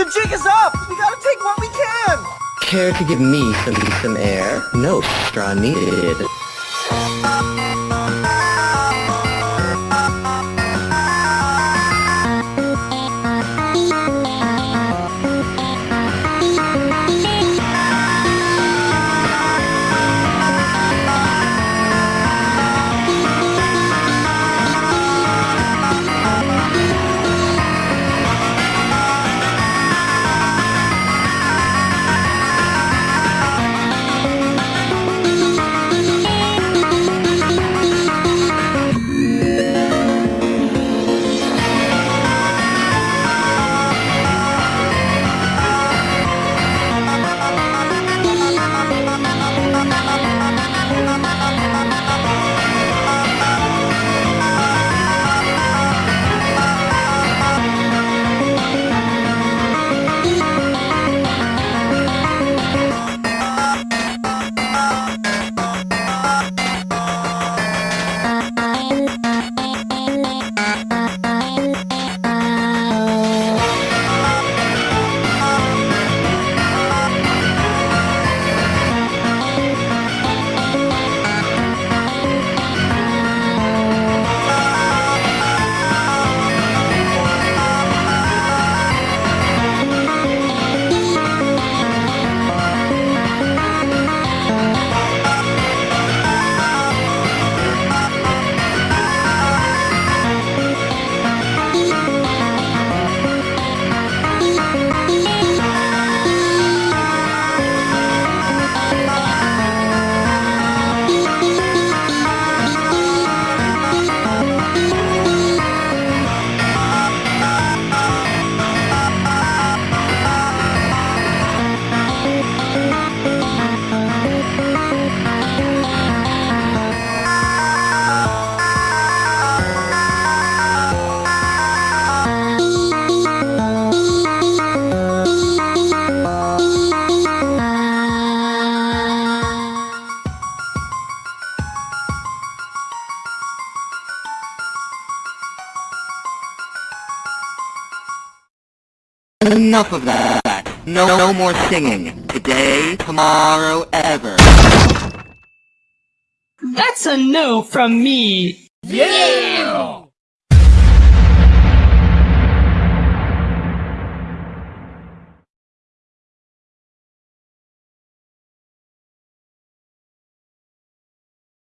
The jig is up! We gotta take what we can! Care to give me some, some air? No straw needed. Enough of that. No, no more singing. Today, tomorrow, ever. That's a no from me. Yeah!